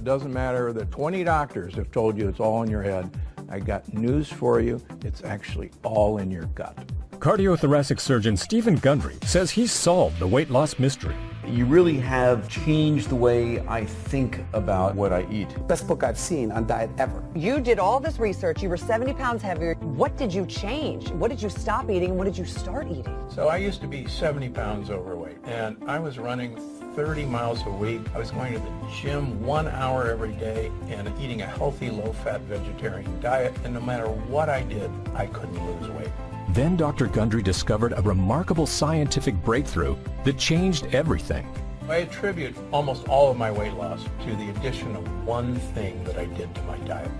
it doesn't matter that 20 doctors have told you it's all in your head. I got news for you. It's actually all in your gut. Cardiothoracic surgeon Stephen Gundry says he's solved the weight loss mystery. You really have changed the way I think about what I eat. Best book I've seen on diet ever. You did all this research. You were 70 pounds heavier. What did you change? What did you stop eating? What did you start eating? So I used to be 70 pounds overweight, and I was running 30 miles a week. I was going to the gym one hour every day and eating a healthy, low-fat vegetarian diet. And no matter what I did, I couldn't lose weight. Then Dr. Gundry discovered a remarkable scientific breakthrough that changed everything. I attribute almost all of my weight loss to the addition of one thing that I did to my diet.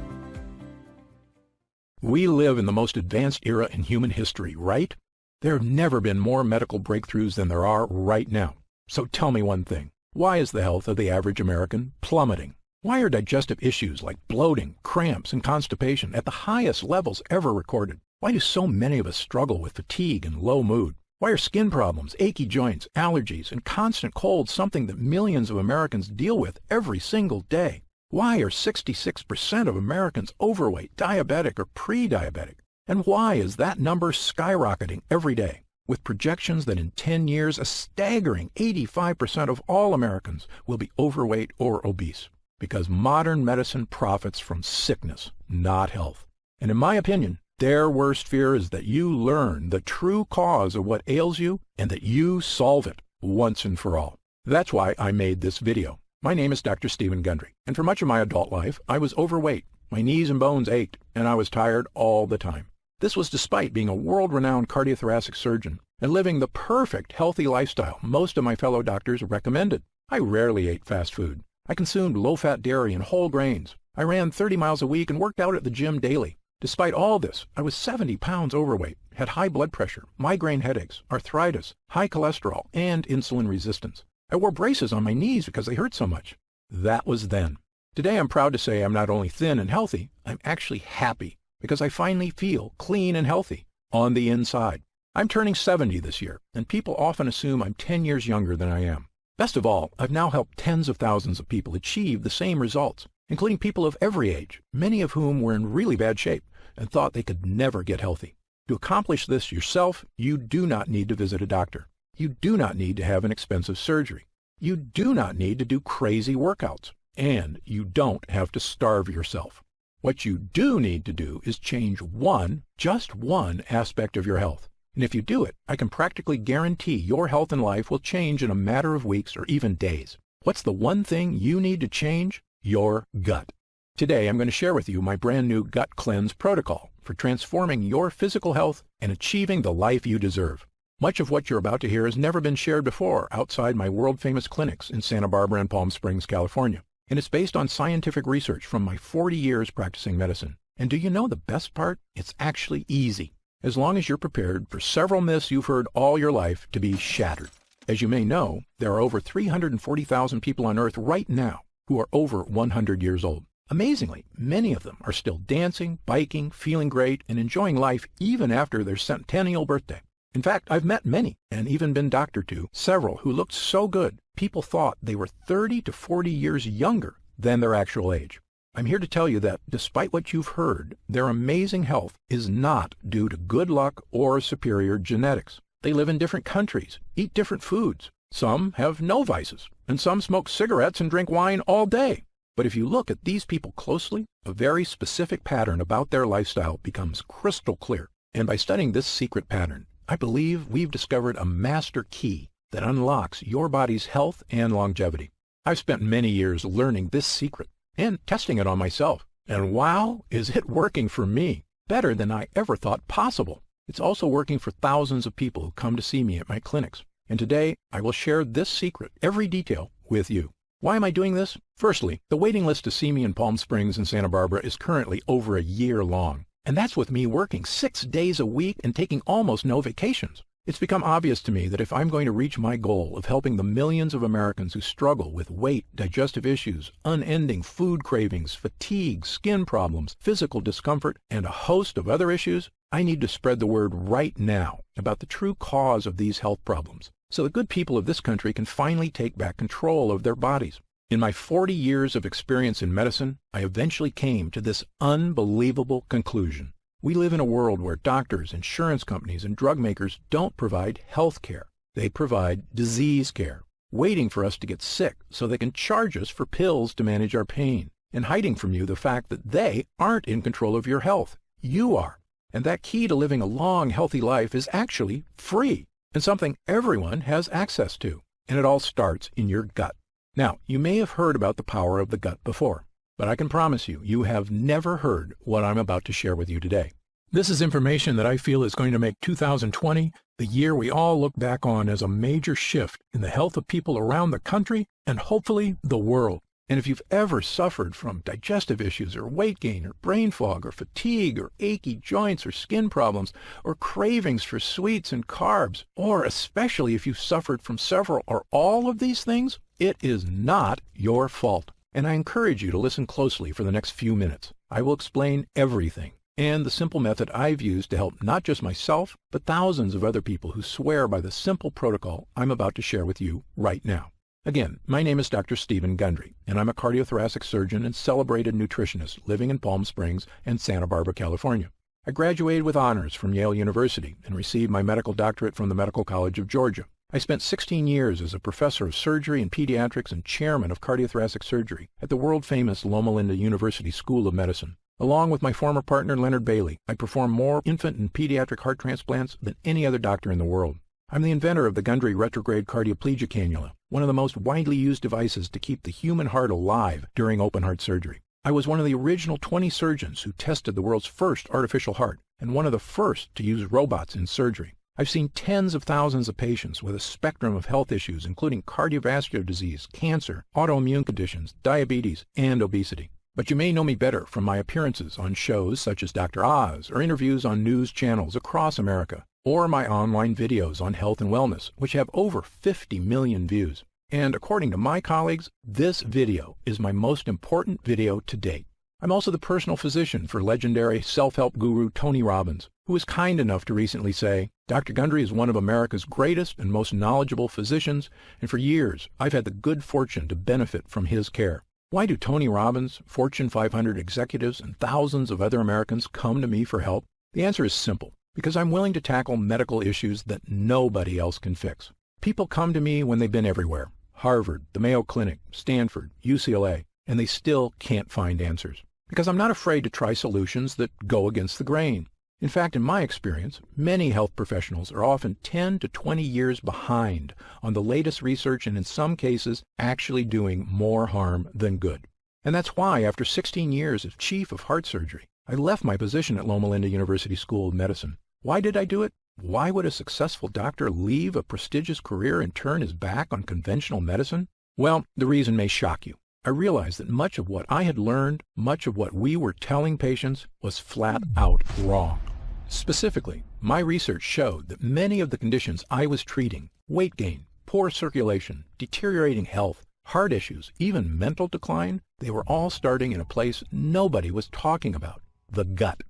We live in the most advanced era in human history, right? There have never been more medical breakthroughs than there are right now. So tell me one thing. Why is the health of the average American plummeting? Why are digestive issues like bloating, cramps, and constipation at the highest levels ever recorded? Why do so many of us struggle with fatigue and low mood? Why are skin problems, achy joints, allergies, and constant colds something that millions of Americans deal with every single day? Why are 66% of Americans overweight, diabetic, or pre-diabetic? And why is that number skyrocketing every day? With projections that in 10 years, a staggering 85% of all Americans will be overweight or obese. Because modern medicine profits from sickness, not health. And in my opinion, their worst fear is that you learn the true cause of what ails you and that you solve it once and for all. That's why I made this video. My name is Dr. Stephen Gundry, and for much of my adult life, I was overweight. My knees and bones ached, and I was tired all the time. This was despite being a world-renowned cardiothoracic surgeon and living the perfect healthy lifestyle most of my fellow doctors recommended. I rarely ate fast food. I consumed low-fat dairy and whole grains. I ran 30 miles a week and worked out at the gym daily. Despite all this, I was 70 pounds overweight, had high blood pressure, migraine headaches, arthritis, high cholesterol, and insulin resistance. I wore braces on my knees because they hurt so much. That was then. Today I'm proud to say I'm not only thin and healthy, I'm actually happy because I finally feel clean and healthy on the inside. I'm turning 70 this year, and people often assume I'm 10 years younger than I am. Best of all, I've now helped tens of thousands of people achieve the same results, including people of every age, many of whom were in really bad shape and thought they could never get healthy. To accomplish this yourself, you do not need to visit a doctor. You do not need to have an expensive surgery. You do not need to do crazy workouts. And you don't have to starve yourself. What you do need to do is change one, just one aspect of your health. And if you do it, I can practically guarantee your health and life will change in a matter of weeks or even days. What's the one thing you need to change? Your gut. Today, I'm going to share with you my brand new Gut Cleanse protocol for transforming your physical health and achieving the life you deserve. Much of what you're about to hear has never been shared before outside my world-famous clinics in Santa Barbara and Palm Springs, California. And it's based on scientific research from my 40 years practicing medicine. And do you know the best part? It's actually easy, as long as you're prepared for several myths you've heard all your life to be shattered. As you may know, there are over 340,000 people on Earth right now who are over 100 years old. Amazingly, many of them are still dancing, biking, feeling great, and enjoying life even after their centennial birthday. In fact, I've met many, and even been doctor to, several who looked so good, people thought they were 30 to 40 years younger than their actual age. I'm here to tell you that, despite what you've heard, their amazing health is not due to good luck or superior genetics. They live in different countries, eat different foods. Some have no vices, and some smoke cigarettes and drink wine all day. But if you look at these people closely, a very specific pattern about their lifestyle becomes crystal clear. And by studying this secret pattern, I believe we've discovered a master key that unlocks your body's health and longevity. I've spent many years learning this secret and testing it on myself. And wow, is it working for me better than I ever thought possible. It's also working for thousands of people who come to see me at my clinics. And today I will share this secret, every detail, with you. Why am I doing this? Firstly, the waiting list to see me in Palm Springs and Santa Barbara is currently over a year long. And that's with me working six days a week and taking almost no vacations. It's become obvious to me that if I'm going to reach my goal of helping the millions of Americans who struggle with weight, digestive issues, unending food cravings, fatigue, skin problems, physical discomfort, and a host of other issues, I need to spread the word right now about the true cause of these health problems so the good people of this country can finally take back control of their bodies. In my 40 years of experience in medicine, I eventually came to this unbelievable conclusion. We live in a world where doctors, insurance companies, and drug makers don't provide health care. They provide disease care, waiting for us to get sick so they can charge us for pills to manage our pain, and hiding from you the fact that they aren't in control of your health. You are. And that key to living a long, healthy life is actually free and something everyone has access to. And it all starts in your gut. Now, you may have heard about the power of the gut before. But I can promise you, you have never heard what I'm about to share with you today. This is information that I feel is going to make 2020 the year we all look back on as a major shift in the health of people around the country and hopefully the world. And if you've ever suffered from digestive issues or weight gain or brain fog or fatigue or achy joints or skin problems or cravings for sweets and carbs, or especially if you've suffered from several or all of these things, it is not your fault and I encourage you to listen closely for the next few minutes. I will explain everything and the simple method I've used to help not just myself, but thousands of other people who swear by the simple protocol I'm about to share with you right now. Again, my name is Dr. Stephen Gundry, and I'm a cardiothoracic surgeon and celebrated nutritionist living in Palm Springs and Santa Barbara, California. I graduated with honors from Yale University and received my medical doctorate from the Medical College of Georgia. I spent 16 years as a professor of surgery and pediatrics and chairman of cardiothoracic surgery at the world-famous Loma Linda University School of Medicine. Along with my former partner Leonard Bailey, I perform more infant and pediatric heart transplants than any other doctor in the world. I'm the inventor of the Gundry retrograde cardioplegia cannula, one of the most widely used devices to keep the human heart alive during open heart surgery. I was one of the original 20 surgeons who tested the world's first artificial heart and one of the first to use robots in surgery. I've seen tens of thousands of patients with a spectrum of health issues, including cardiovascular disease, cancer, autoimmune conditions, diabetes, and obesity. But you may know me better from my appearances on shows such as Dr. Oz or interviews on news channels across America, or my online videos on health and wellness, which have over 50 million views. And according to my colleagues, this video is my most important video to date. I'm also the personal physician for legendary self-help guru Tony Robbins, who was kind enough to recently say, Dr. Gundry is one of America's greatest and most knowledgeable physicians, and for years I've had the good fortune to benefit from his care. Why do Tony Robbins, Fortune 500 executives, and thousands of other Americans come to me for help? The answer is simple, because I'm willing to tackle medical issues that nobody else can fix. People come to me when they've been everywhere, Harvard, the Mayo Clinic, Stanford, UCLA, and they still can't find answers because I'm not afraid to try solutions that go against the grain. In fact, in my experience, many health professionals are often 10 to 20 years behind on the latest research and in some cases actually doing more harm than good. And that's why, after 16 years as chief of heart surgery, I left my position at Loma Linda University School of Medicine. Why did I do it? Why would a successful doctor leave a prestigious career and turn his back on conventional medicine? Well, the reason may shock you. I realized that much of what I had learned, much of what we were telling patients, was flat out wrong. Specifically, my research showed that many of the conditions I was treating, weight gain, poor circulation, deteriorating health, heart issues, even mental decline, they were all starting in a place nobody was talking about, the gut.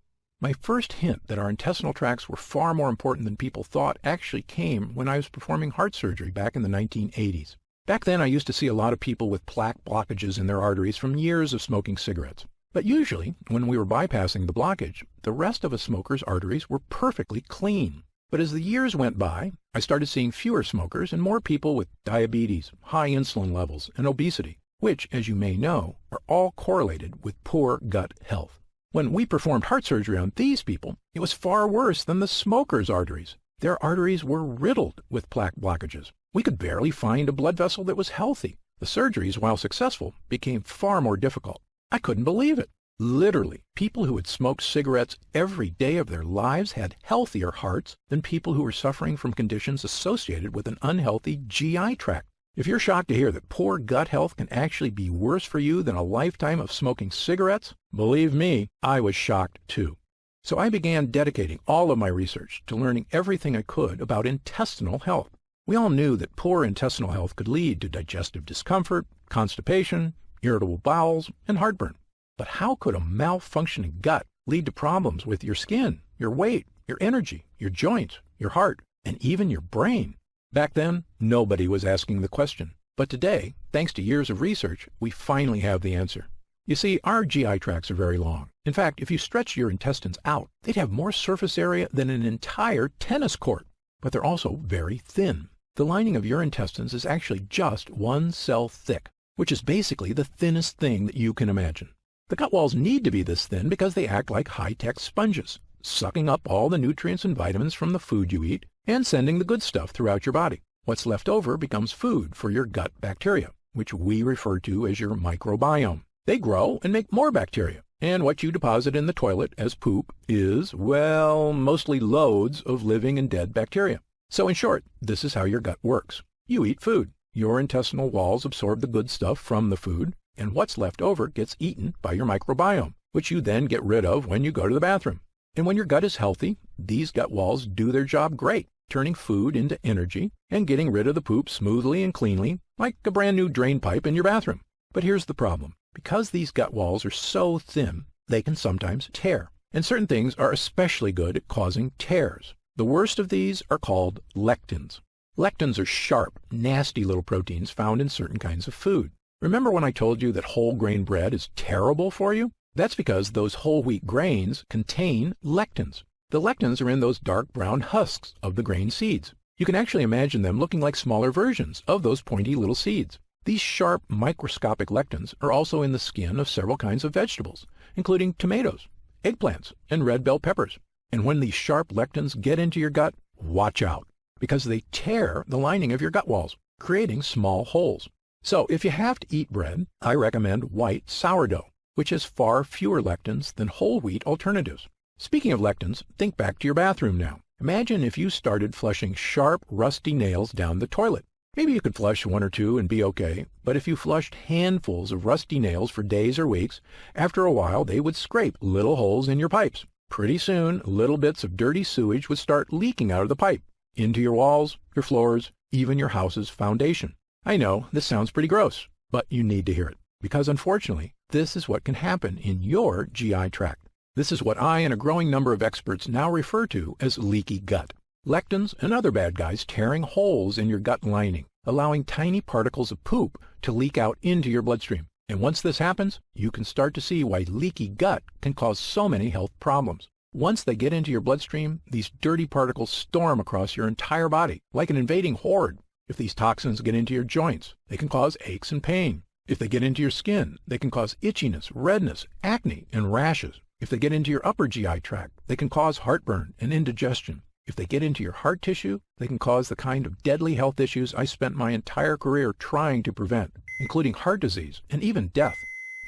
My first hint that our intestinal tracts were far more important than people thought actually came when I was performing heart surgery back in the 1980s. Back then, I used to see a lot of people with plaque blockages in their arteries from years of smoking cigarettes. But usually, when we were bypassing the blockage, the rest of a smoker's arteries were perfectly clean. But as the years went by, I started seeing fewer smokers and more people with diabetes, high insulin levels, and obesity, which, as you may know, are all correlated with poor gut health. When we performed heart surgery on these people, it was far worse than the smokers' arteries. Their arteries were riddled with plaque blockages. We could barely find a blood vessel that was healthy. The surgeries, while successful, became far more difficult. I couldn't believe it. Literally, people who had smoked cigarettes every day of their lives had healthier hearts than people who were suffering from conditions associated with an unhealthy GI tract. If you're shocked to hear that poor gut health can actually be worse for you than a lifetime of smoking cigarettes, believe me, I was shocked too. So I began dedicating all of my research to learning everything I could about intestinal health. We all knew that poor intestinal health could lead to digestive discomfort, constipation, irritable bowels, and heartburn. But how could a malfunctioning gut lead to problems with your skin, your weight, your energy, your joints, your heart, and even your brain? Back then, nobody was asking the question. But today, thanks to years of research, we finally have the answer. You see, our GI tracts are very long. In fact, if you stretch your intestines out, they'd have more surface area than an entire tennis court. But they're also very thin. The lining of your intestines is actually just one cell thick, which is basically the thinnest thing that you can imagine. The gut walls need to be this thin because they act like high-tech sponges, sucking up all the nutrients and vitamins from the food you eat and sending the good stuff throughout your body. What's left over becomes food for your gut bacteria, which we refer to as your microbiome. They grow and make more bacteria. And what you deposit in the toilet as poop is, well, mostly loads of living and dead bacteria. So in short, this is how your gut works. You eat food. Your intestinal walls absorb the good stuff from the food, and what's left over gets eaten by your microbiome, which you then get rid of when you go to the bathroom. And when your gut is healthy, these gut walls do their job great, turning food into energy and getting rid of the poop smoothly and cleanly, like a brand new drain pipe in your bathroom. But here's the problem. Because these gut walls are so thin, they can sometimes tear. And certain things are especially good at causing tears. The worst of these are called lectins. Lectins are sharp, nasty little proteins found in certain kinds of food. Remember when I told you that whole grain bread is terrible for you? That's because those whole wheat grains contain lectins. The lectins are in those dark brown husks of the grain seeds. You can actually imagine them looking like smaller versions of those pointy little seeds. These sharp microscopic lectins are also in the skin of several kinds of vegetables, including tomatoes, eggplants, and red bell peppers. And when these sharp lectins get into your gut, watch out, because they tear the lining of your gut walls, creating small holes. So if you have to eat bread, I recommend white sourdough, which has far fewer lectins than whole wheat alternatives. Speaking of lectins, think back to your bathroom now. Imagine if you started flushing sharp, rusty nails down the toilet. Maybe you could flush one or two and be okay, but if you flushed handfuls of rusty nails for days or weeks, after a while they would scrape little holes in your pipes. Pretty soon, little bits of dirty sewage would start leaking out of the pipe, into your walls, your floors, even your house's foundation. I know, this sounds pretty gross, but you need to hear it, because unfortunately, this is what can happen in your GI tract. This is what I and a growing number of experts now refer to as leaky gut lectins, and other bad guys tearing holes in your gut lining, allowing tiny particles of poop to leak out into your bloodstream. And once this happens, you can start to see why leaky gut can cause so many health problems. Once they get into your bloodstream, these dirty particles storm across your entire body like an invading horde. If these toxins get into your joints, they can cause aches and pain. If they get into your skin, they can cause itchiness, redness, acne, and rashes. If they get into your upper GI tract, they can cause heartburn and indigestion. If they get into your heart tissue, they can cause the kind of deadly health issues I spent my entire career trying to prevent, including heart disease and even death.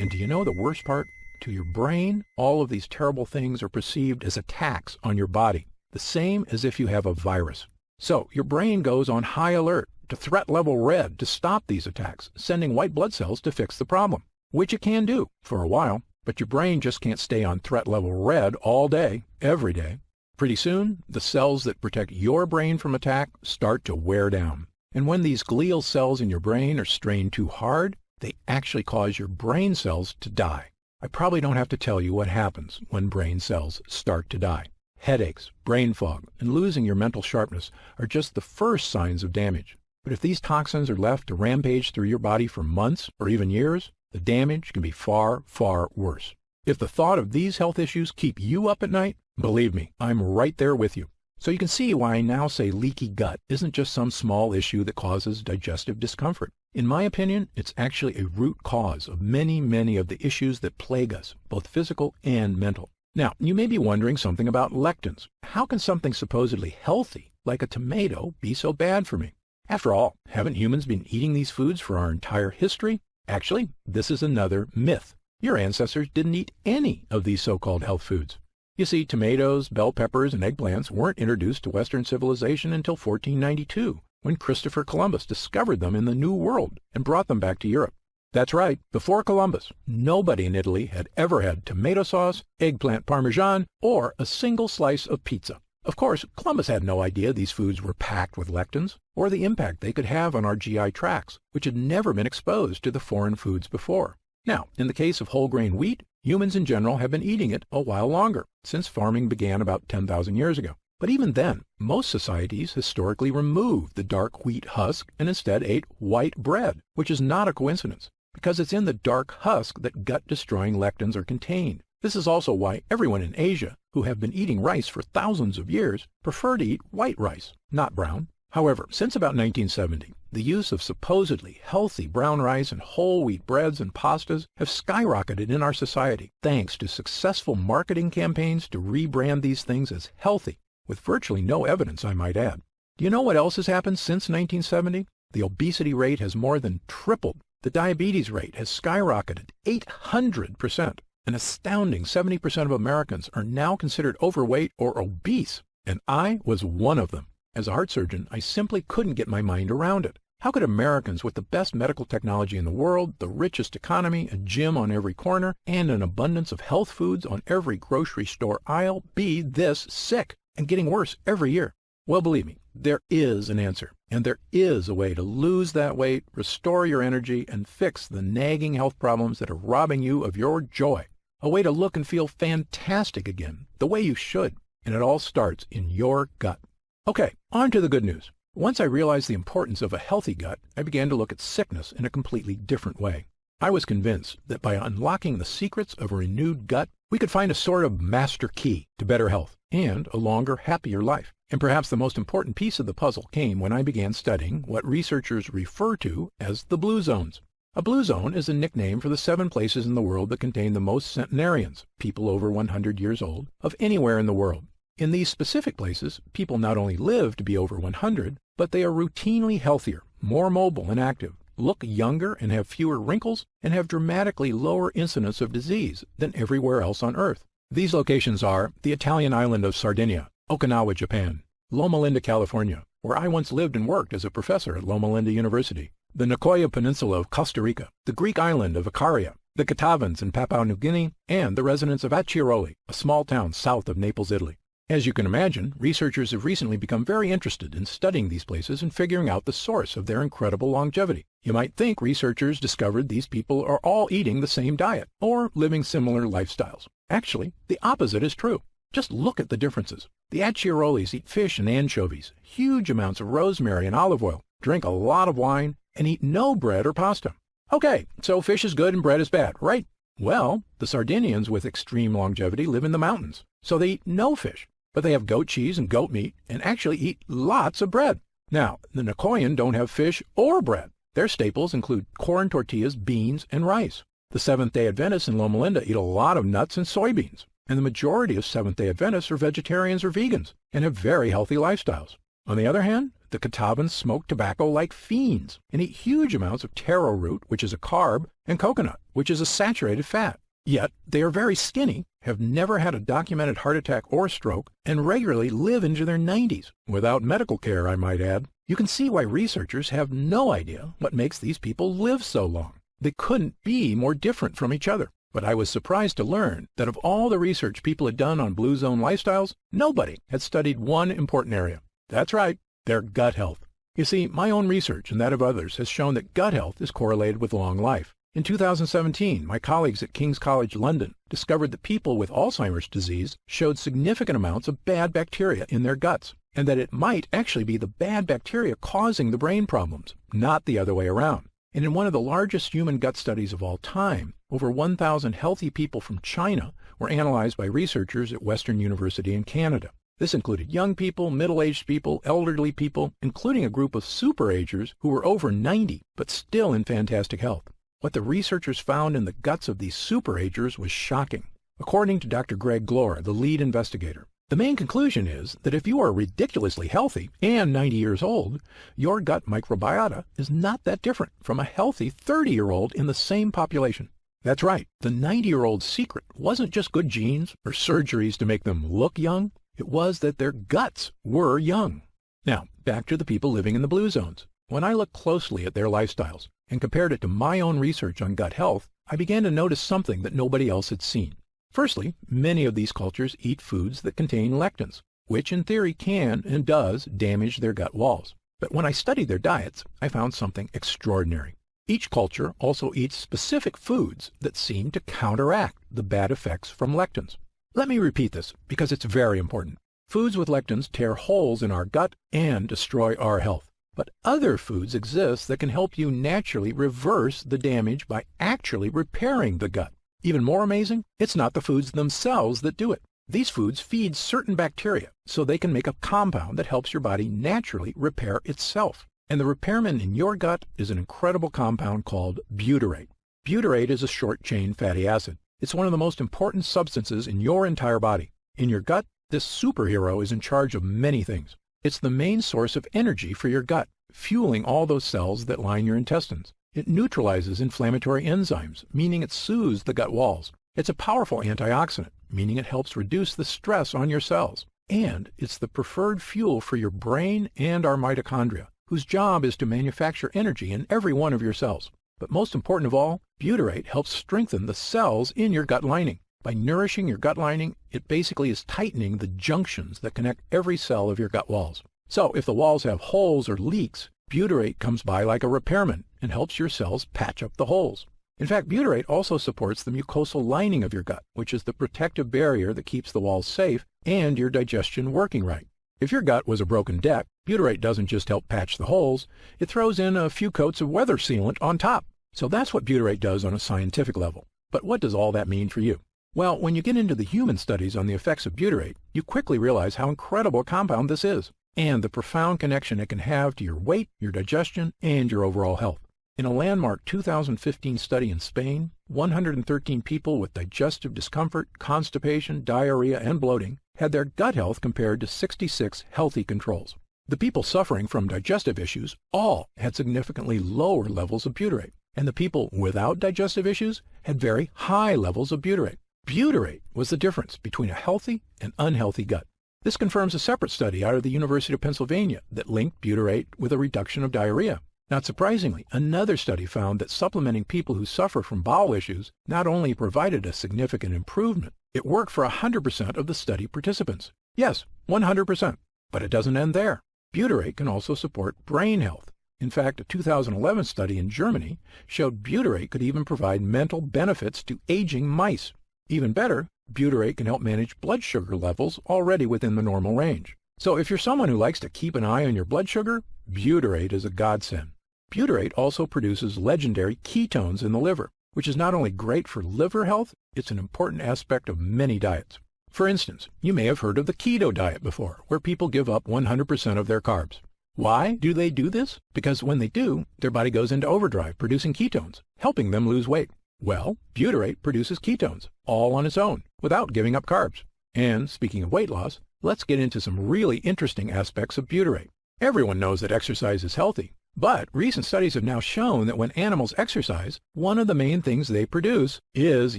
And do you know the worst part? To your brain, all of these terrible things are perceived as attacks on your body, the same as if you have a virus. So your brain goes on high alert to threat level red to stop these attacks, sending white blood cells to fix the problem, which it can do for a while, but your brain just can't stay on threat level red all day, every day. Pretty soon, the cells that protect your brain from attack start to wear down. And when these glial cells in your brain are strained too hard, they actually cause your brain cells to die. I probably don't have to tell you what happens when brain cells start to die. Headaches, brain fog, and losing your mental sharpness are just the first signs of damage. But if these toxins are left to rampage through your body for months or even years, the damage can be far, far worse. If the thought of these health issues keep you up at night, Believe me, I'm right there with you. So you can see why I now say leaky gut isn't just some small issue that causes digestive discomfort. In my opinion, it's actually a root cause of many, many of the issues that plague us, both physical and mental. Now, you may be wondering something about lectins. How can something supposedly healthy, like a tomato, be so bad for me? After all, haven't humans been eating these foods for our entire history? Actually, this is another myth. Your ancestors didn't eat any of these so-called health foods. You see, tomatoes, bell peppers, and eggplants weren't introduced to Western civilization until 1492, when Christopher Columbus discovered them in the New World and brought them back to Europe. That's right, before Columbus, nobody in Italy had ever had tomato sauce, eggplant parmesan, or a single slice of pizza. Of course, Columbus had no idea these foods were packed with lectins, or the impact they could have on our GI tracts, which had never been exposed to the foreign foods before. Now, in the case of whole grain wheat, humans in general have been eating it a while longer, since farming began about 10,000 years ago. But even then, most societies historically removed the dark wheat husk and instead ate white bread, which is not a coincidence, because it's in the dark husk that gut-destroying lectins are contained. This is also why everyone in Asia, who have been eating rice for thousands of years, prefer to eat white rice, not brown. However, since about 1970, the use of supposedly healthy brown rice and whole wheat breads and pastas have skyrocketed in our society thanks to successful marketing campaigns to rebrand these things as healthy, with virtually no evidence, I might add. Do you know what else has happened since 1970? The obesity rate has more than tripled. The diabetes rate has skyrocketed 800%. An astounding 70% of Americans are now considered overweight or obese, and I was one of them. As a heart surgeon, I simply couldn't get my mind around it. How could Americans with the best medical technology in the world, the richest economy, a gym on every corner, and an abundance of health foods on every grocery store aisle be this sick and getting worse every year? Well, believe me, there is an answer, and there is a way to lose that weight, restore your energy, and fix the nagging health problems that are robbing you of your joy. A way to look and feel fantastic again, the way you should. And it all starts in your gut. Okay, on to the good news. Once I realized the importance of a healthy gut, I began to look at sickness in a completely different way. I was convinced that by unlocking the secrets of a renewed gut, we could find a sort of master key to better health and a longer, happier life. And perhaps the most important piece of the puzzle came when I began studying what researchers refer to as the blue zones. A blue zone is a nickname for the seven places in the world that contain the most centenarians, people over 100 years old, of anywhere in the world. In these specific places, people not only live to be over 100, but they are routinely healthier, more mobile and active, look younger and have fewer wrinkles, and have dramatically lower incidence of disease than everywhere else on Earth. These locations are the Italian island of Sardinia, Okinawa, Japan, Loma Linda, California, where I once lived and worked as a professor at Loma Linda University, the Nicoya Peninsula of Costa Rica, the Greek island of Icaria, the Kitavans in Papua New Guinea, and the residents of Acciaroli, a small town south of Naples, Italy. As you can imagine, researchers have recently become very interested in studying these places and figuring out the source of their incredible longevity. You might think researchers discovered these people are all eating the same diet or living similar lifestyles. Actually, the opposite is true. Just look at the differences. The Acciarolis eat fish and anchovies, huge amounts of rosemary and olive oil, drink a lot of wine, and eat no bread or pasta. Okay, so fish is good and bread is bad, right? Well, the Sardinians with extreme longevity live in the mountains, so they eat no fish but they have goat cheese and goat meat and actually eat lots of bread. Now, the Nicoyan don't have fish or bread. Their staples include corn tortillas, beans, and rice. The Seventh-day Adventists in Loma Linda eat a lot of nuts and soybeans, and the majority of Seventh-day Adventists are vegetarians or vegans and have very healthy lifestyles. On the other hand, the Kitavans smoke tobacco like fiends and eat huge amounts of taro root, which is a carb, and coconut, which is a saturated fat. Yet they are very skinny, have never had a documented heart attack or stroke, and regularly live into their 90s, without medical care, I might add. You can see why researchers have no idea what makes these people live so long. They couldn't be more different from each other. But I was surprised to learn that of all the research people had done on Blue Zone lifestyles, nobody had studied one important area. That's right, their gut health. You see, my own research and that of others has shown that gut health is correlated with long life. In 2017, my colleagues at King's College London discovered that people with Alzheimer's disease showed significant amounts of bad bacteria in their guts, and that it might actually be the bad bacteria causing the brain problems, not the other way around. And in one of the largest human gut studies of all time, over 1,000 healthy people from China were analyzed by researchers at Western University in Canada. This included young people, middle-aged people, elderly people, including a group of superagers who were over 90 but still in fantastic health. What the researchers found in the guts of these superagers was shocking. According to Dr. Greg Gloor, the lead investigator, the main conclusion is that if you are ridiculously healthy and 90 years old, your gut microbiota is not that different from a healthy 30-year-old in the same population. That's right, the 90-year-old's secret wasn't just good genes or surgeries to make them look young, it was that their guts were young. Now, back to the people living in the blue zones. When I looked closely at their lifestyles, and compared it to my own research on gut health, I began to notice something that nobody else had seen. Firstly, many of these cultures eat foods that contain lectins, which in theory can and does damage their gut walls. But when I studied their diets, I found something extraordinary. Each culture also eats specific foods that seem to counteract the bad effects from lectins. Let me repeat this because it's very important. Foods with lectins tear holes in our gut and destroy our health. But other foods exist that can help you naturally reverse the damage by actually repairing the gut. Even more amazing, it's not the foods themselves that do it. These foods feed certain bacteria so they can make a compound that helps your body naturally repair itself. And the repairman in your gut is an incredible compound called butyrate. Butyrate is a short-chain fatty acid. It's one of the most important substances in your entire body. In your gut, this superhero is in charge of many things. It's the main source of energy for your gut, fueling all those cells that line your intestines. It neutralizes inflammatory enzymes, meaning it soothes the gut walls. It's a powerful antioxidant, meaning it helps reduce the stress on your cells. And it's the preferred fuel for your brain and our mitochondria, whose job is to manufacture energy in every one of your cells. But most important of all, butyrate helps strengthen the cells in your gut lining. By nourishing your gut lining, it basically is tightening the junctions that connect every cell of your gut walls. So if the walls have holes or leaks, butyrate comes by like a repairman and helps your cells patch up the holes. In fact, butyrate also supports the mucosal lining of your gut, which is the protective barrier that keeps the walls safe and your digestion working right. If your gut was a broken deck, butyrate doesn't just help patch the holes, it throws in a few coats of weather sealant on top. So that's what butyrate does on a scientific level. But what does all that mean for you? Well, when you get into the human studies on the effects of butyrate, you quickly realize how incredible a compound this is, and the profound connection it can have to your weight, your digestion, and your overall health. In a landmark 2015 study in Spain, 113 people with digestive discomfort, constipation, diarrhea, and bloating had their gut health compared to 66 healthy controls. The people suffering from digestive issues all had significantly lower levels of butyrate, and the people without digestive issues had very high levels of butyrate. Butyrate was the difference between a healthy and unhealthy gut. This confirms a separate study out of the University of Pennsylvania that linked butyrate with a reduction of diarrhea. Not surprisingly, another study found that supplementing people who suffer from bowel issues not only provided a significant improvement, it worked for 100% of the study participants. Yes, 100%. But it doesn't end there. Butyrate can also support brain health. In fact, a 2011 study in Germany showed butyrate could even provide mental benefits to aging mice. Even better, butyrate can help manage blood sugar levels already within the normal range. So if you're someone who likes to keep an eye on your blood sugar, butyrate is a godsend. Butyrate also produces legendary ketones in the liver, which is not only great for liver health, it's an important aspect of many diets. For instance, you may have heard of the keto diet before, where people give up 100% of their carbs. Why do they do this? Because when they do, their body goes into overdrive producing ketones, helping them lose weight. Well, butyrate produces ketones, all on its own, without giving up carbs. And speaking of weight loss, let's get into some really interesting aspects of butyrate. Everyone knows that exercise is healthy, but recent studies have now shown that when animals exercise, one of the main things they produce is,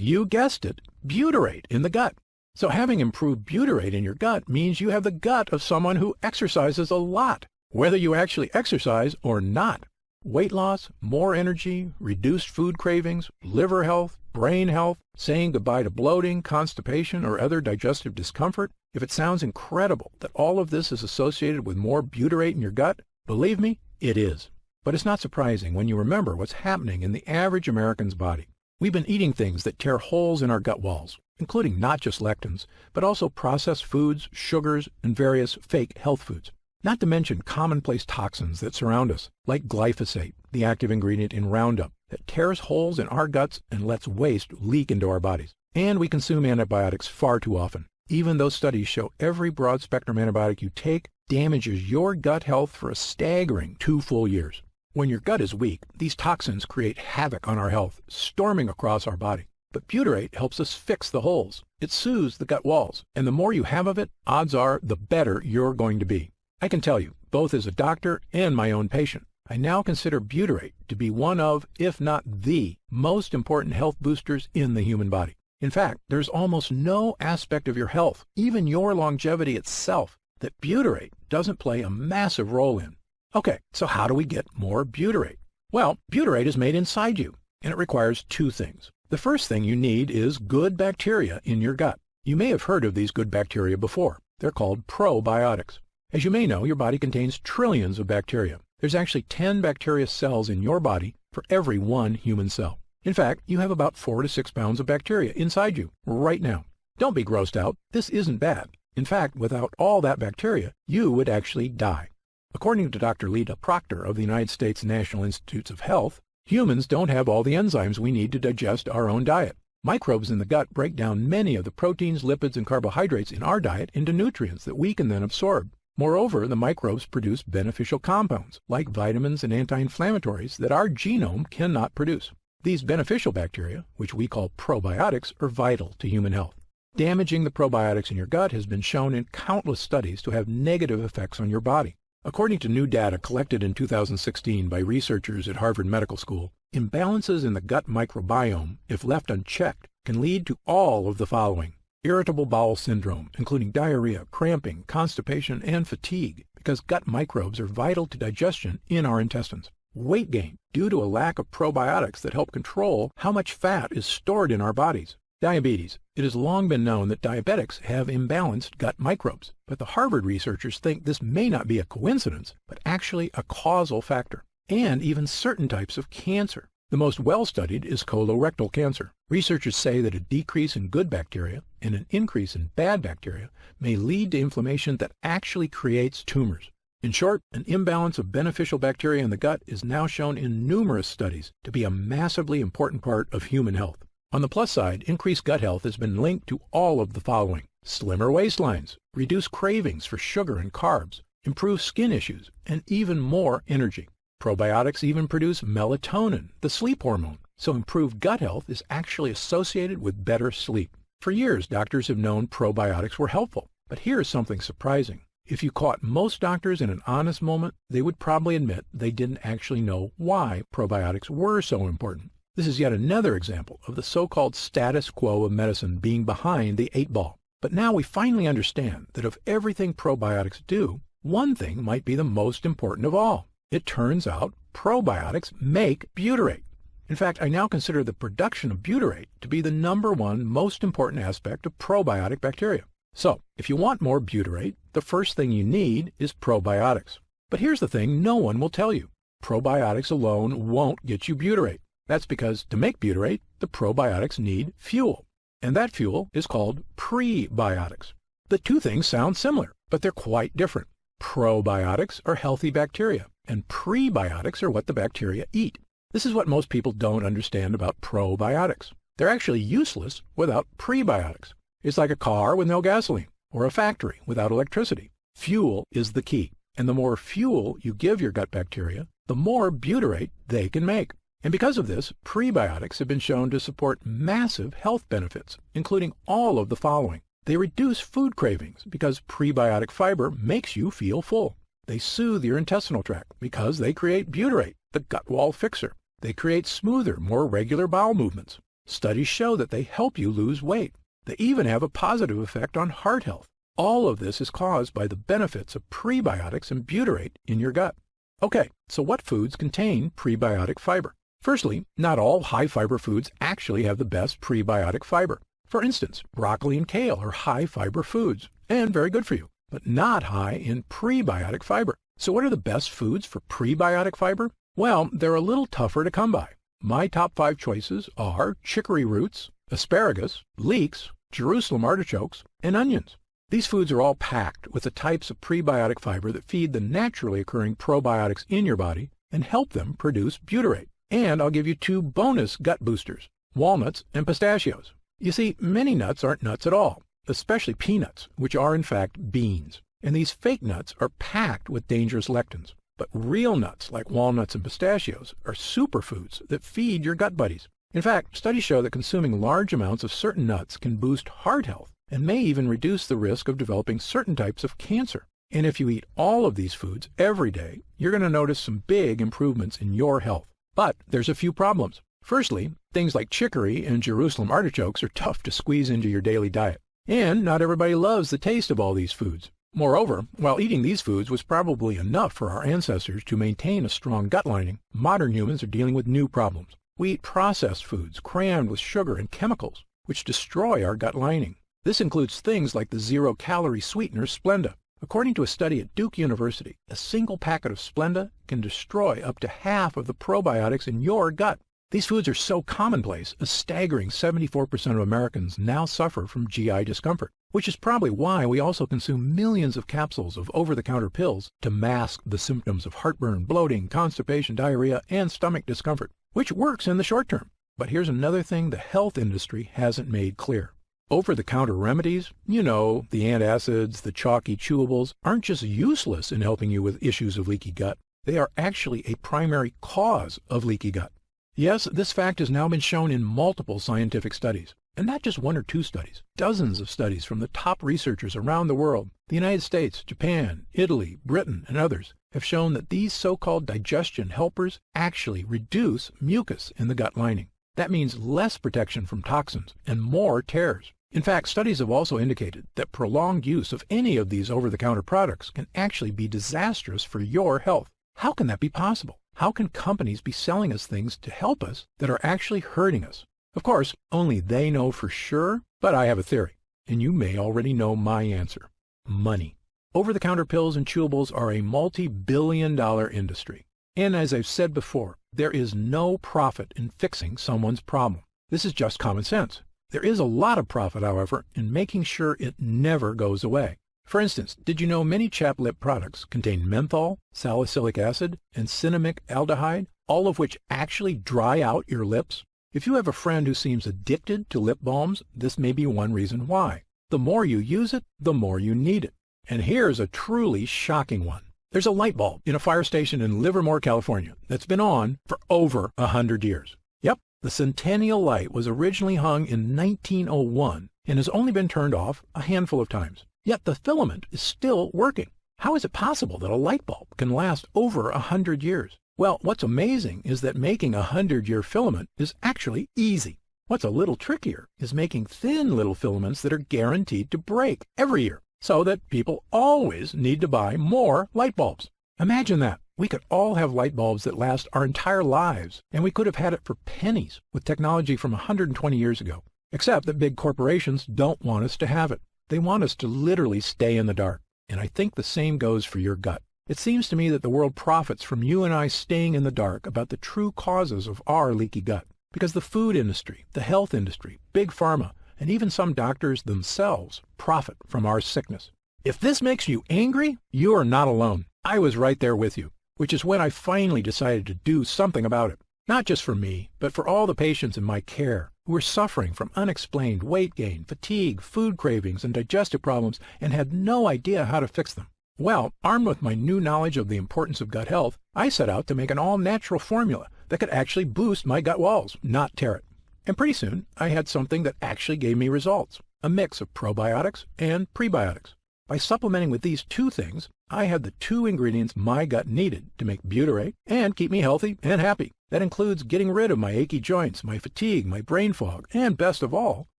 you guessed it, butyrate in the gut. So having improved butyrate in your gut means you have the gut of someone who exercises a lot, whether you actually exercise or not. Weight loss, more energy, reduced food cravings, liver health, brain health, saying goodbye to bloating, constipation, or other digestive discomfort. If it sounds incredible that all of this is associated with more butyrate in your gut, believe me, it is. But it's not surprising when you remember what's happening in the average American's body. We've been eating things that tear holes in our gut walls, including not just lectins, but also processed foods, sugars, and various fake health foods. Not to mention commonplace toxins that surround us, like glyphosate, the active ingredient in Roundup, that tears holes in our guts and lets waste leak into our bodies. And we consume antibiotics far too often, even though studies show every broad-spectrum antibiotic you take damages your gut health for a staggering two full years. When your gut is weak, these toxins create havoc on our health, storming across our body. But butyrate helps us fix the holes. It soothes the gut walls, and the more you have of it, odds are the better you're going to be. I can tell you, both as a doctor and my own patient, I now consider butyrate to be one of, if not the, most important health boosters in the human body. In fact, there's almost no aspect of your health, even your longevity itself, that butyrate doesn't play a massive role in. Okay, so how do we get more butyrate? Well, butyrate is made inside you, and it requires two things. The first thing you need is good bacteria in your gut. You may have heard of these good bacteria before. They're called probiotics. As you may know, your body contains trillions of bacteria. There's actually 10 bacteria cells in your body for every one human cell. In fact, you have about 4 to 6 pounds of bacteria inside you right now. Don't be grossed out. This isn't bad. In fact, without all that bacteria, you would actually die. According to Dr. Lita Proctor of the United States National Institutes of Health, humans don't have all the enzymes we need to digest our own diet. Microbes in the gut break down many of the proteins, lipids, and carbohydrates in our diet into nutrients that we can then absorb. Moreover, the microbes produce beneficial compounds, like vitamins and anti-inflammatories, that our genome cannot produce. These beneficial bacteria, which we call probiotics, are vital to human health. Damaging the probiotics in your gut has been shown in countless studies to have negative effects on your body. According to new data collected in 2016 by researchers at Harvard Medical School, imbalances in the gut microbiome, if left unchecked, can lead to all of the following. Irritable bowel syndrome, including diarrhea, cramping, constipation, and fatigue, because gut microbes are vital to digestion in our intestines. Weight gain, due to a lack of probiotics that help control how much fat is stored in our bodies. Diabetes. It has long been known that diabetics have imbalanced gut microbes, but the Harvard researchers think this may not be a coincidence, but actually a causal factor. And even certain types of cancer. The most well-studied is colorectal cancer. Researchers say that a decrease in good bacteria and an increase in bad bacteria may lead to inflammation that actually creates tumors. In short, an imbalance of beneficial bacteria in the gut is now shown in numerous studies to be a massively important part of human health. On the plus side, increased gut health has been linked to all of the following. Slimmer waistlines, reduced cravings for sugar and carbs, improved skin issues, and even more energy. Probiotics even produce melatonin, the sleep hormone, so improved gut health is actually associated with better sleep. For years, doctors have known probiotics were helpful, but here's something surprising. If you caught most doctors in an honest moment, they would probably admit they didn't actually know why probiotics were so important. This is yet another example of the so-called status quo of medicine being behind the eight ball. But now we finally understand that of everything probiotics do, one thing might be the most important of all. It turns out probiotics make butyrate. In fact, I now consider the production of butyrate to be the number one most important aspect of probiotic bacteria. So, if you want more butyrate, the first thing you need is probiotics. But here's the thing no one will tell you. Probiotics alone won't get you butyrate. That's because to make butyrate, the probiotics need fuel. And that fuel is called prebiotics. The two things sound similar, but they're quite different. Probiotics are healthy bacteria, and prebiotics are what the bacteria eat. This is what most people don't understand about probiotics. They're actually useless without prebiotics. It's like a car with no gasoline, or a factory without electricity. Fuel is the key, and the more fuel you give your gut bacteria, the more butyrate they can make. And because of this, prebiotics have been shown to support massive health benefits, including all of the following. They reduce food cravings because prebiotic fiber makes you feel full. They soothe your intestinal tract because they create butyrate, the gut wall fixer. They create smoother, more regular bowel movements. Studies show that they help you lose weight. They even have a positive effect on heart health. All of this is caused by the benefits of prebiotics and butyrate in your gut. Okay, so what foods contain prebiotic fiber? Firstly, not all high-fiber foods actually have the best prebiotic fiber. For instance, broccoli and kale are high-fiber foods and very good for you, but not high in prebiotic fiber. So what are the best foods for prebiotic fiber? Well, they're a little tougher to come by. My top five choices are chicory roots, asparagus, leeks, Jerusalem artichokes, and onions. These foods are all packed with the types of prebiotic fiber that feed the naturally occurring probiotics in your body and help them produce butyrate. And I'll give you two bonus gut boosters, walnuts and pistachios. You see, many nuts aren't nuts at all, especially peanuts, which are in fact beans. And these fake nuts are packed with dangerous lectins. But real nuts, like walnuts and pistachios, are superfoods that feed your gut buddies. In fact, studies show that consuming large amounts of certain nuts can boost heart health and may even reduce the risk of developing certain types of cancer. And if you eat all of these foods every day, you're going to notice some big improvements in your health. But there's a few problems. Firstly, things like chicory and Jerusalem artichokes are tough to squeeze into your daily diet. And not everybody loves the taste of all these foods. Moreover, while eating these foods was probably enough for our ancestors to maintain a strong gut lining, modern humans are dealing with new problems. We eat processed foods crammed with sugar and chemicals, which destroy our gut lining. This includes things like the zero-calorie sweetener Splenda. According to a study at Duke University, a single packet of Splenda can destroy up to half of the probiotics in your gut. These foods are so commonplace, a staggering 74% of Americans now suffer from GI discomfort, which is probably why we also consume millions of capsules of over-the-counter pills to mask the symptoms of heartburn, bloating, constipation, diarrhea, and stomach discomfort, which works in the short term. But here's another thing the health industry hasn't made clear. Over-the-counter remedies, you know, the antacids, the chalky chewables, aren't just useless in helping you with issues of leaky gut. They are actually a primary cause of leaky gut. Yes, this fact has now been shown in multiple scientific studies, and not just one or two studies. Dozens of studies from the top researchers around the world, the United States, Japan, Italy, Britain, and others, have shown that these so-called digestion helpers actually reduce mucus in the gut lining. That means less protection from toxins and more tears. In fact, studies have also indicated that prolonged use of any of these over-the-counter products can actually be disastrous for your health. How can that be possible? How can companies be selling us things to help us that are actually hurting us? Of course, only they know for sure, but I have a theory, and you may already know my answer. Money. Over-the-counter pills and chewables are a multi-billion dollar industry. And as I've said before, there is no profit in fixing someone's problem. This is just common sense. There is a lot of profit, however, in making sure it never goes away. For instance, did you know many chap lip products contain menthol, salicylic acid, and cinnamic aldehyde, all of which actually dry out your lips? If you have a friend who seems addicted to lip balms, this may be one reason why. The more you use it, the more you need it. And here's a truly shocking one. There's a light bulb in a fire station in Livermore, California that's been on for over a hundred years. Yep, the Centennial Light was originally hung in 1901 and has only been turned off a handful of times. Yet the filament is still working. How is it possible that a light bulb can last over a hundred years? Well, what's amazing is that making a hundred-year filament is actually easy. What's a little trickier is making thin little filaments that are guaranteed to break every year so that people always need to buy more light bulbs. Imagine that. We could all have light bulbs that last our entire lives, and we could have had it for pennies with technology from 120 years ago. Except that big corporations don't want us to have it. They want us to literally stay in the dark. And I think the same goes for your gut. It seems to me that the world profits from you and I staying in the dark about the true causes of our leaky gut. Because the food industry, the health industry, big pharma, and even some doctors themselves profit from our sickness. If this makes you angry, you are not alone. I was right there with you, which is when I finally decided to do something about it. Not just for me, but for all the patients in my care were suffering from unexplained weight gain, fatigue, food cravings, and digestive problems and had no idea how to fix them. Well, armed with my new knowledge of the importance of gut health, I set out to make an all-natural formula that could actually boost my gut walls, not tear it. And pretty soon, I had something that actually gave me results, a mix of probiotics and prebiotics. By supplementing with these two things, I had the two ingredients my gut needed to make butyrate and keep me healthy and happy. That includes getting rid of my achy joints, my fatigue, my brain fog, and best of all,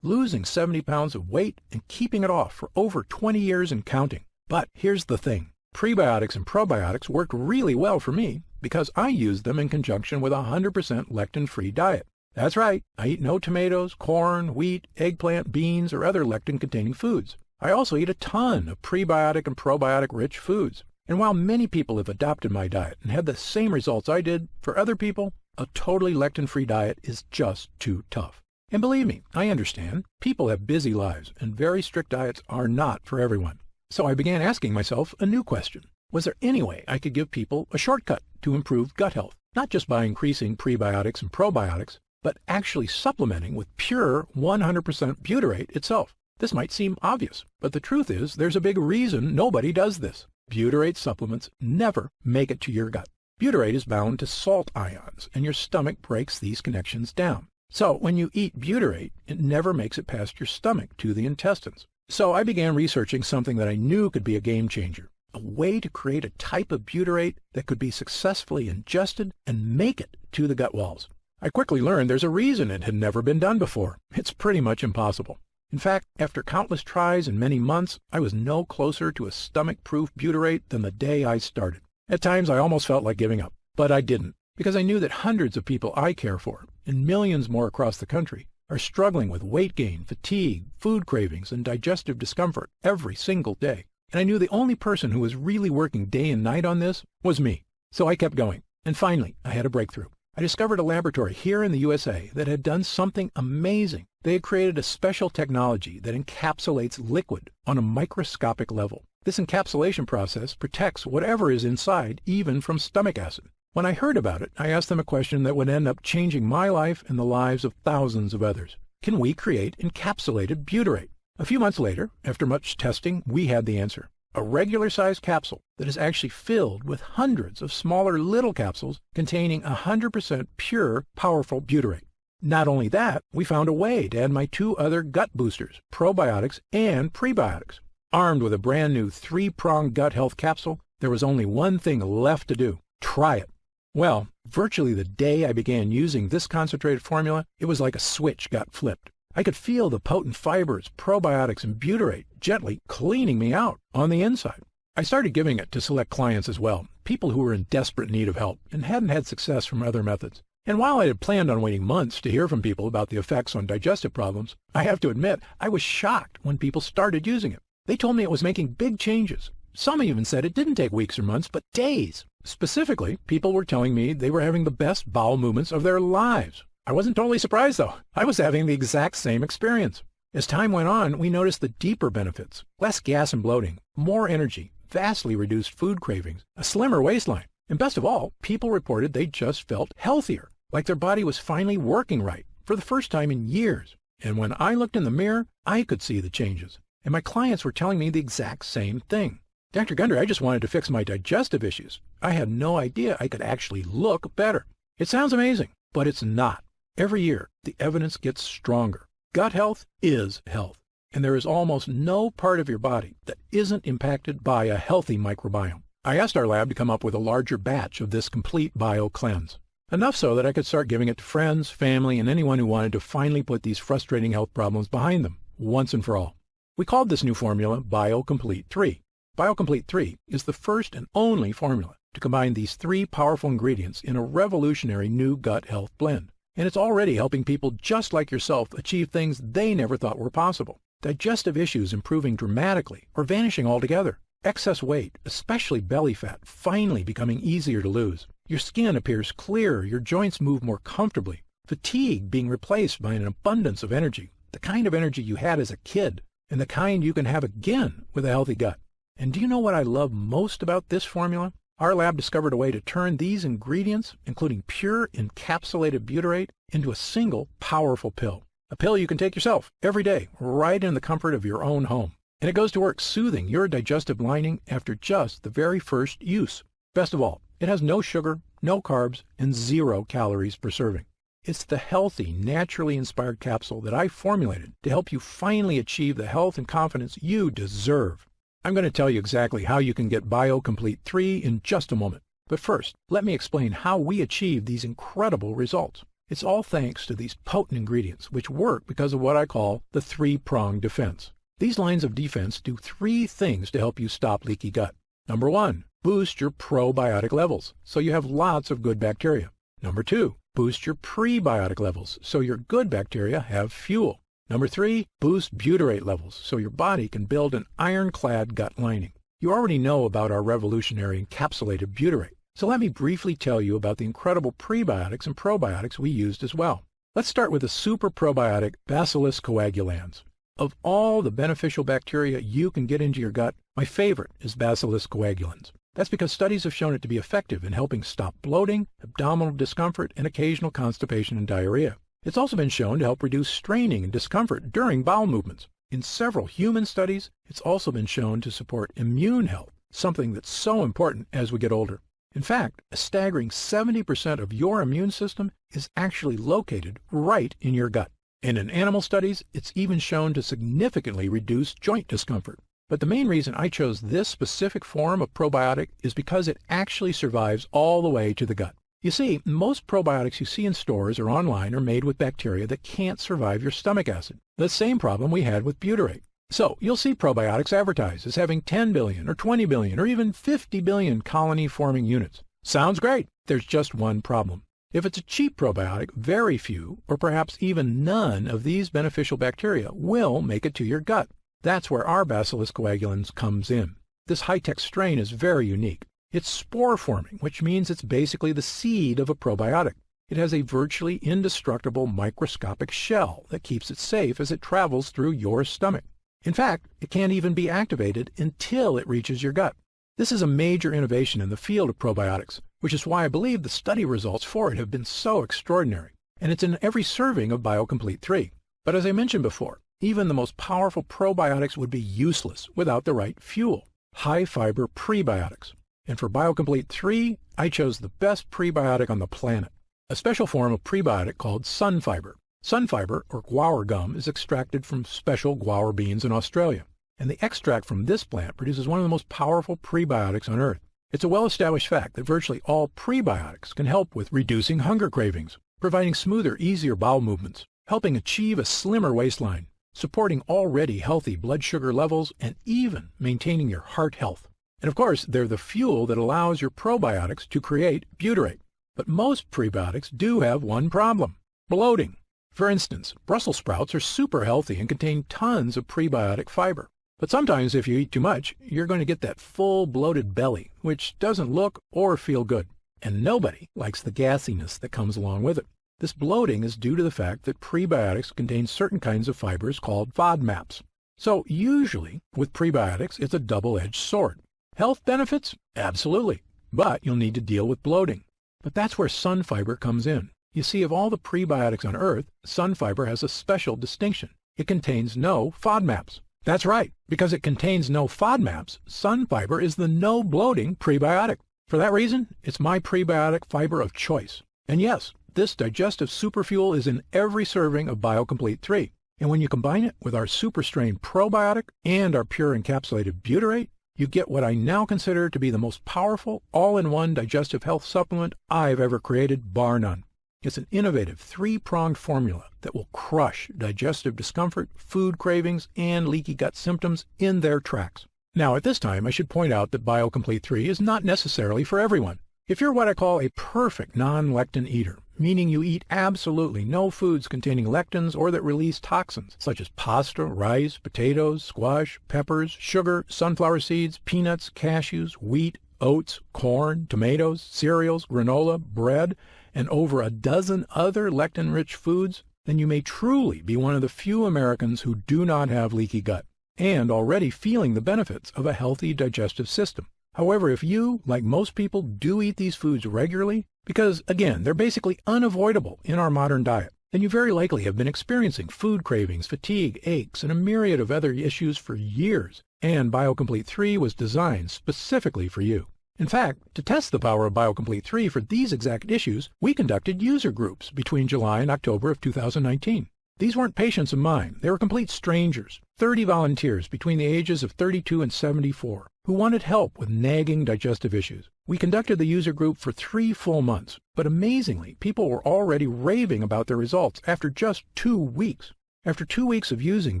losing 70 pounds of weight and keeping it off for over 20 years and counting. But here's the thing. Prebiotics and probiotics worked really well for me because I used them in conjunction with a 100% lectin-free diet. That's right, I eat no tomatoes, corn, wheat, eggplant, beans, or other lectin-containing foods. I also eat a ton of prebiotic and probiotic-rich foods. And while many people have adopted my diet and had the same results I did, for other people, a totally lectin-free diet is just too tough. And believe me, I understand. People have busy lives, and very strict diets are not for everyone. So I began asking myself a new question. Was there any way I could give people a shortcut to improve gut health? Not just by increasing prebiotics and probiotics, but actually supplementing with pure 100% butyrate itself. This might seem obvious, but the truth is there's a big reason nobody does this. Butyrate supplements never make it to your gut. Butyrate is bound to salt ions, and your stomach breaks these connections down. So when you eat butyrate, it never makes it past your stomach to the intestines. So I began researching something that I knew could be a game changer, a way to create a type of butyrate that could be successfully ingested and make it to the gut walls. I quickly learned there's a reason it had never been done before. It's pretty much impossible. In fact, after countless tries and many months, I was no closer to a stomach-proof butyrate than the day I started. At times, I almost felt like giving up, but I didn't, because I knew that hundreds of people I care for, and millions more across the country, are struggling with weight gain, fatigue, food cravings, and digestive discomfort every single day. And I knew the only person who was really working day and night on this was me. So I kept going, and finally, I had a breakthrough. I discovered a laboratory here in the USA that had done something amazing. They had created a special technology that encapsulates liquid on a microscopic level. This encapsulation process protects whatever is inside, even from stomach acid. When I heard about it, I asked them a question that would end up changing my life and the lives of thousands of others. Can we create encapsulated butyrate? A few months later, after much testing, we had the answer. A regular-sized capsule that is actually filled with hundreds of smaller little capsules containing 100% pure, powerful butyrate. Not only that, we found a way to add my two other gut boosters, probiotics and prebiotics. Armed with a brand new three-pronged gut health capsule, there was only one thing left to do. Try it. Well, virtually the day I began using this concentrated formula, it was like a switch got flipped. I could feel the potent fibers, probiotics, and butyrate gently cleaning me out on the inside. I started giving it to select clients as well, people who were in desperate need of help and hadn't had success from other methods. And while I had planned on waiting months to hear from people about the effects on digestive problems, I have to admit I was shocked when people started using it. They told me it was making big changes. Some even said it didn't take weeks or months, but days. Specifically, people were telling me they were having the best bowel movements of their lives. I wasn't totally surprised, though. I was having the exact same experience. As time went on, we noticed the deeper benefits. Less gas and bloating, more energy, vastly reduced food cravings, a slimmer waistline, and best of all, people reported they just felt healthier, like their body was finally working right for the first time in years. And when I looked in the mirror, I could see the changes. And my clients were telling me the exact same thing. Dr. Gundry, I just wanted to fix my digestive issues. I had no idea I could actually look better. It sounds amazing, but it's not. Every year, the evidence gets stronger. Gut health is health, and there is almost no part of your body that isn't impacted by a healthy microbiome. I asked our lab to come up with a larger batch of this complete bio cleanse. Enough so that I could start giving it to friends, family, and anyone who wanted to finally put these frustrating health problems behind them, once and for all. We called this new formula BioComplete 3. BioComplete 3 is the first and only formula to combine these three powerful ingredients in a revolutionary new gut health blend and it's already helping people just like yourself achieve things they never thought were possible. Digestive issues improving dramatically or vanishing altogether. Excess weight, especially belly fat, finally becoming easier to lose. Your skin appears clearer, your joints move more comfortably. Fatigue being replaced by an abundance of energy, the kind of energy you had as a kid, and the kind you can have again with a healthy gut. And do you know what I love most about this formula? Our lab discovered a way to turn these ingredients, including pure encapsulated butyrate, into a single powerful pill. A pill you can take yourself every day, right in the comfort of your own home. And it goes to work soothing your digestive lining after just the very first use. Best of all, it has no sugar, no carbs, and zero calories per serving. It's the healthy, naturally inspired capsule that I formulated to help you finally achieve the health and confidence you deserve. I'm going to tell you exactly how you can get BioComplete 3 in just a moment. But first, let me explain how we achieve these incredible results. It's all thanks to these potent ingredients, which work because of what I call the three-pronged defense. These lines of defense do three things to help you stop leaky gut. Number one, boost your probiotic levels, so you have lots of good bacteria. Number two, boost your prebiotic levels, so your good bacteria have fuel. Number three, boost butyrate levels so your body can build an ironclad gut lining. You already know about our revolutionary encapsulated butyrate, so let me briefly tell you about the incredible prebiotics and probiotics we used as well. Let's start with the super probiotic Bacillus coagulans. Of all the beneficial bacteria you can get into your gut, my favorite is Bacillus coagulans. That's because studies have shown it to be effective in helping stop bloating, abdominal discomfort, and occasional constipation and diarrhea. It's also been shown to help reduce straining and discomfort during bowel movements. In several human studies, it's also been shown to support immune health, something that's so important as we get older. In fact, a staggering 70% of your immune system is actually located right in your gut. And in animal studies, it's even shown to significantly reduce joint discomfort. But the main reason I chose this specific form of probiotic is because it actually survives all the way to the gut. You see, most probiotics you see in stores or online are made with bacteria that can't survive your stomach acid, the same problem we had with butyrate. So you'll see probiotics advertised as having 10 billion or 20 billion or even 50 billion colony-forming units. Sounds great. There's just one problem. If it's a cheap probiotic, very few, or perhaps even none of these beneficial bacteria will make it to your gut. That's where our Bacillus coagulans comes in. This high-tech strain is very unique. It's spore forming, which means it's basically the seed of a probiotic. It has a virtually indestructible microscopic shell that keeps it safe as it travels through your stomach. In fact, it can't even be activated until it reaches your gut. This is a major innovation in the field of probiotics, which is why I believe the study results for it have been so extraordinary. And it's in every serving of BioComplete 3. But as I mentioned before, even the most powerful probiotics would be useless without the right fuel, high-fiber prebiotics. And for BioComplete 3, I chose the best prebiotic on the planet, a special form of prebiotic called sunfiber. Sunfiber, or guar gum, is extracted from special guar beans in Australia, and the extract from this plant produces one of the most powerful prebiotics on Earth. It's a well-established fact that virtually all prebiotics can help with reducing hunger cravings, providing smoother, easier bowel movements, helping achieve a slimmer waistline, supporting already healthy blood sugar levels, and even maintaining your heart health. And of course, they're the fuel that allows your probiotics to create butyrate. But most prebiotics do have one problem, bloating. For instance, Brussels sprouts are super healthy and contain tons of prebiotic fiber. But sometimes if you eat too much, you're going to get that full bloated belly, which doesn't look or feel good. And nobody likes the gassiness that comes along with it. This bloating is due to the fact that prebiotics contain certain kinds of fibers called FODMAPs. So usually, with prebiotics, it's a double-edged sword. Health benefits? Absolutely. But you'll need to deal with bloating. But that's where sunfiber comes in. You see, of all the prebiotics on Earth, sunfiber has a special distinction. It contains no FODMAPs. That's right. Because it contains no FODMAPs, sunfiber is the no bloating prebiotic. For that reason, it's my prebiotic fiber of choice. And yes, this digestive superfuel is in every serving of BioComplete 3. And when you combine it with our Super Strain probiotic and our pure encapsulated butyrate, you get what I now consider to be the most powerful all-in-one digestive health supplement I've ever created, bar none. It's an innovative three-pronged formula that will crush digestive discomfort, food cravings, and leaky gut symptoms in their tracks. Now, at this time, I should point out that BioComplete 3 is not necessarily for everyone. If you're what I call a perfect non-lectin eater, meaning you eat absolutely no foods containing lectins or that release toxins, such as pasta, rice, potatoes, squash, peppers, sugar, sunflower seeds, peanuts, cashews, wheat, oats, corn, tomatoes, cereals, granola, bread, and over a dozen other lectin-rich foods, then you may truly be one of the few Americans who do not have leaky gut and already feeling the benefits of a healthy digestive system. However, if you, like most people, do eat these foods regularly, because again, they're basically unavoidable in our modern diet, then you very likely have been experiencing food cravings, fatigue, aches, and a myriad of other issues for years, and BioComplete 3 was designed specifically for you. In fact, to test the power of BioComplete 3 for these exact issues, we conducted user groups between July and October of 2019. These weren't patients of mine. They were complete strangers, 30 volunteers between the ages of 32 and 74, who wanted help with nagging digestive issues. We conducted the user group for three full months, but amazingly, people were already raving about their results after just two weeks. After two weeks of using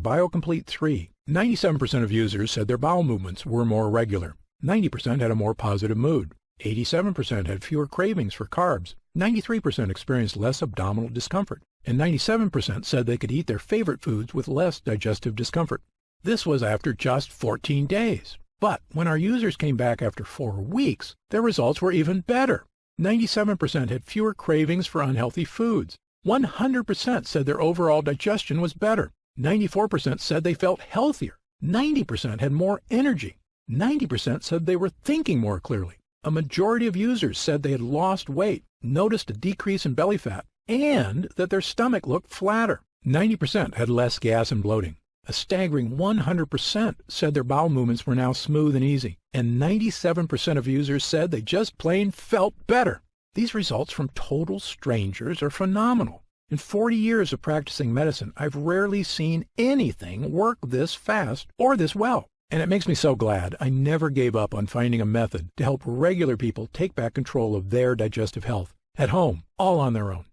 BioComplete 3, 97% of users said their bowel movements were more regular. 90% had a more positive mood. 87% had fewer cravings for carbs. 93% experienced less abdominal discomfort and 97% said they could eat their favorite foods with less digestive discomfort. This was after just 14 days. But when our users came back after four weeks, their results were even better. 97% had fewer cravings for unhealthy foods. 100% said their overall digestion was better. 94% said they felt healthier. 90% had more energy. 90% said they were thinking more clearly. A majority of users said they had lost weight, noticed a decrease in belly fat, and that their stomach looked flatter. 90% had less gas and bloating. A staggering 100% said their bowel movements were now smooth and easy, and 97% of users said they just plain felt better. These results from total strangers are phenomenal. In 40 years of practicing medicine, I've rarely seen anything work this fast or this well. And it makes me so glad I never gave up on finding a method to help regular people take back control of their digestive health at home, all on their own.